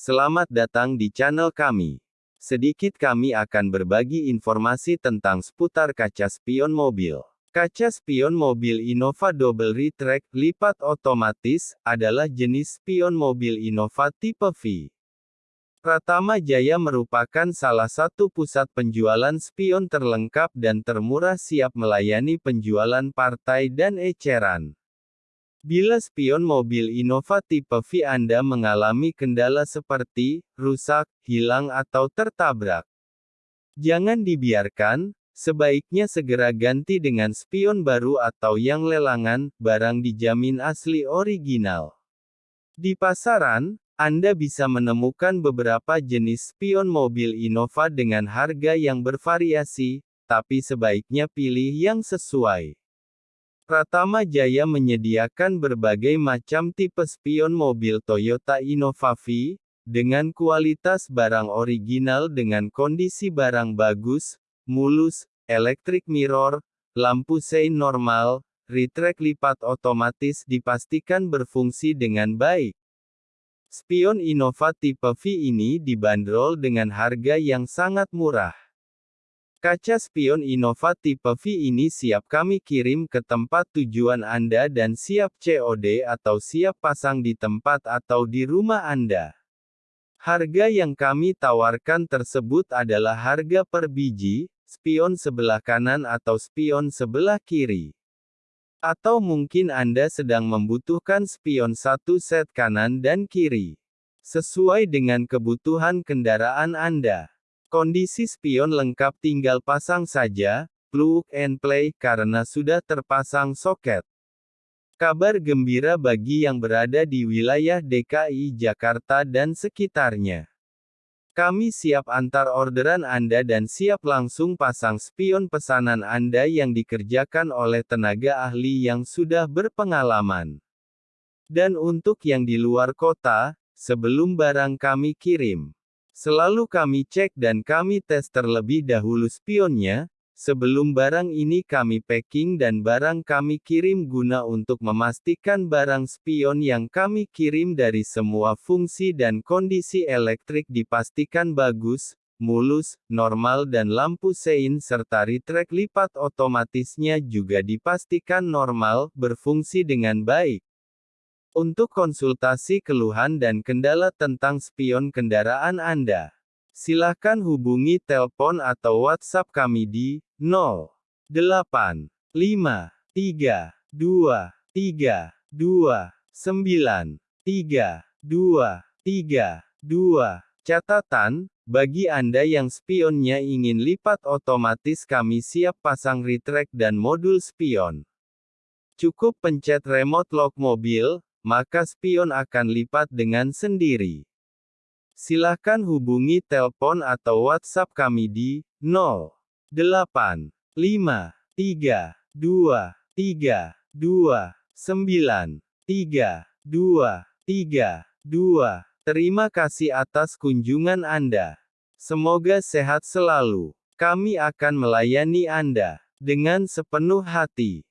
Selamat datang di channel kami. Sedikit kami akan berbagi informasi tentang seputar kaca spion mobil. Kaca spion mobil Innova Double Retract lipat otomatis adalah jenis spion mobil Innova tipe V. Pratama Jaya merupakan salah satu pusat penjualan spion terlengkap dan termurah siap melayani penjualan partai dan eceran. Bila spion mobil Innova tipe V Anda mengalami kendala seperti rusak, hilang atau tertabrak, jangan dibiarkan, sebaiknya segera ganti dengan spion baru atau yang lelangan, barang dijamin asli original. Di pasaran, Anda bisa menemukan beberapa jenis spion mobil Innova dengan harga yang bervariasi, tapi sebaiknya pilih yang sesuai. Pratama Jaya menyediakan berbagai macam tipe spion mobil Toyota Innova V, dengan kualitas barang original dengan kondisi barang bagus, mulus, elektrik mirror, lampu sein normal, retract lipat otomatis dipastikan berfungsi dengan baik. Spion Innova tipe V ini dibanderol dengan harga yang sangat murah. Kaca spion Innova tipe V ini siap kami kirim ke tempat tujuan Anda dan siap COD atau siap pasang di tempat atau di rumah Anda. Harga yang kami tawarkan tersebut adalah harga per biji, spion sebelah kanan atau spion sebelah kiri. Atau mungkin Anda sedang membutuhkan spion satu set kanan dan kiri. Sesuai dengan kebutuhan kendaraan Anda. Kondisi spion lengkap tinggal pasang saja, plug and play, karena sudah terpasang soket. Kabar gembira bagi yang berada di wilayah DKI Jakarta dan sekitarnya. Kami siap antar orderan Anda dan siap langsung pasang spion pesanan Anda yang dikerjakan oleh tenaga ahli yang sudah berpengalaman. Dan untuk yang di luar kota, sebelum barang kami kirim, Selalu kami cek dan kami tes terlebih dahulu spionnya, sebelum barang ini kami packing dan barang kami kirim guna untuk memastikan barang spion yang kami kirim dari semua fungsi dan kondisi elektrik dipastikan bagus, mulus, normal dan lampu sein serta retract lipat otomatisnya juga dipastikan normal, berfungsi dengan baik. Untuk konsultasi keluhan dan kendala tentang spion kendaraan Anda, silakan hubungi telepon atau WhatsApp kami di 0853 2 3 2 9 3 2 3 2. Catatan, bagi Anda yang spionnya ingin lipat otomatis kami siap pasang retract dan modul spion. Cukup pencet remote lock mobil, maka spion akan lipat dengan sendiri. Silahkan hubungi telepon atau WhatsApp kami di 0853 2 3 2 9 3 2 3 2. Terima kasih atas kunjungan Anda. Semoga sehat selalu. Kami akan melayani Anda dengan sepenuh hati.